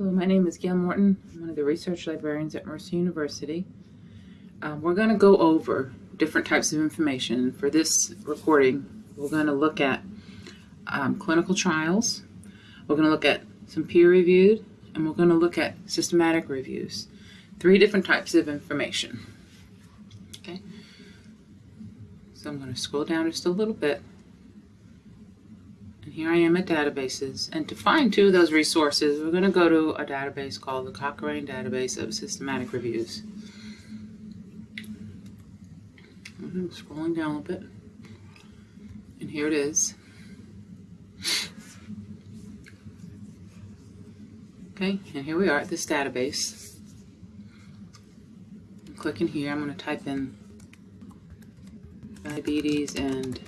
Hello, my name is Gail Morton. I'm one of the research librarians at Mercer University. Um, we're going to go over different types of information. For this recording, we're going to look at um, clinical trials, we're going to look at some peer-reviewed, and we're going to look at systematic reviews. Three different types of information. Okay, so I'm going to scroll down just a little bit. And here I am at databases. And to find two of those resources, we're going to go to a database called the Cochrane Database of Systematic Reviews. I'm scrolling down a little bit. And here it is. Okay, and here we are at this database. I'm clicking here, I'm going to type in diabetes and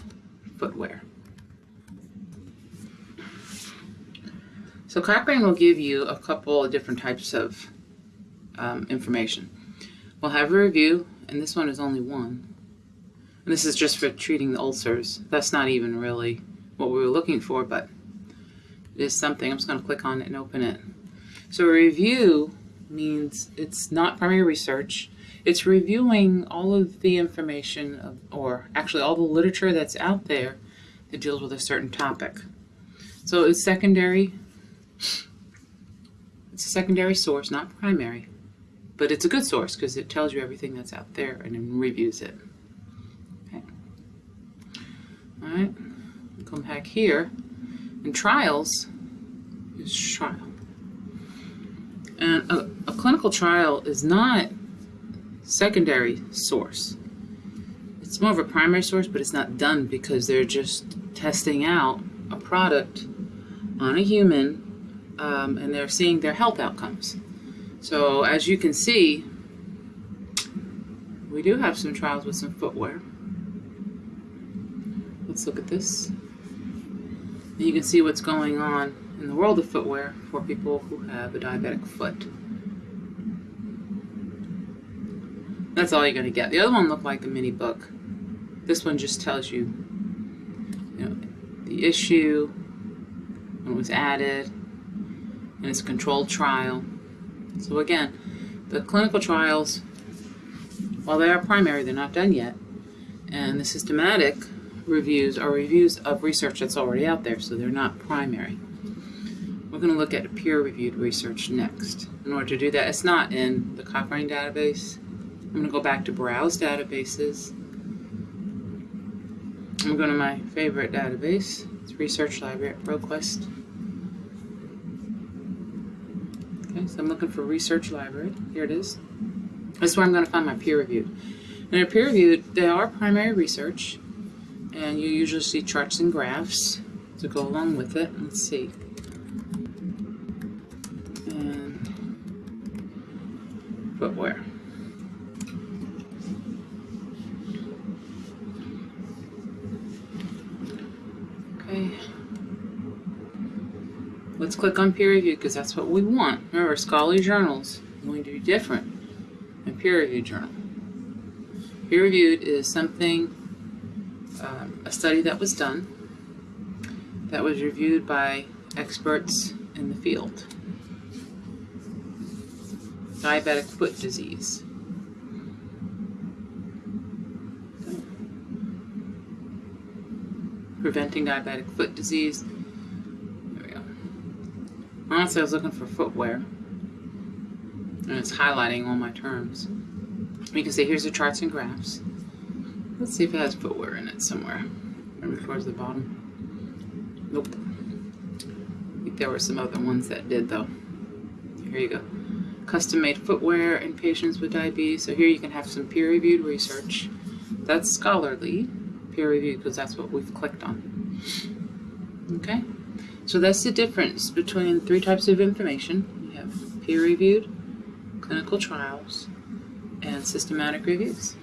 footwear. So Cochrane will give you a couple of different types of um, information. We'll have a review, and this one is only one. And this is just for treating the ulcers. That's not even really what we were looking for, but it is something. I'm just going to click on it and open it. So a review means it's not primary research. It's reviewing all of the information, of, or actually all the literature that's out there that deals with a certain topic. So it's secondary it's a secondary source, not primary, but it's a good source because it tells you everything that's out there and then reviews it. Okay. All right, come back here. And trials is trial. And a, a clinical trial is not secondary source. It's more of a primary source, but it's not done because they're just testing out a product on a human um, and they're seeing their health outcomes. So as you can see, we do have some trials with some footwear. Let's look at this. And you can see what's going on in the world of footwear for people who have a diabetic foot. That's all you're going to get. The other one looked like a mini book. This one just tells you, you know, the issue, when it was added, and it's a controlled trial. So again, the clinical trials, while they are primary, they're not done yet. And the systematic reviews are reviews of research that's already out there, so they're not primary. We're going to look at peer-reviewed research next. In order to do that, it's not in the Cochrane database. I'm going to go back to Browse Databases. I'm going to my favorite database. It's Research Library at ProQuest. Okay, so I'm looking for research library. Here it is. This is where I'm going to find my peer reviewed. And a peer reviewed, they are primary research, and you usually see charts and graphs to go along with it. Let's see. And footwear. Okay. Let's click on peer review because that's what we want. Remember, scholarly journals are going to be different than peer reviewed journal. Peer reviewed is something, um, a study that was done that was reviewed by experts in the field. Diabetic foot disease. Preventing diabetic foot disease Honestly, I was looking for footwear. And it's highlighting all my terms. You can see here's the charts and graphs. Let's see if it has footwear in it somewhere. Maybe towards the bottom. Nope. I think there were some other ones that did though. Here you go. Custom-made footwear in patients with diabetes. So here you can have some peer-reviewed research. That's scholarly, peer-reviewed, because that's what we've clicked on. Okay? So that's the difference between three types of information. You have peer-reviewed, clinical trials, and systematic reviews.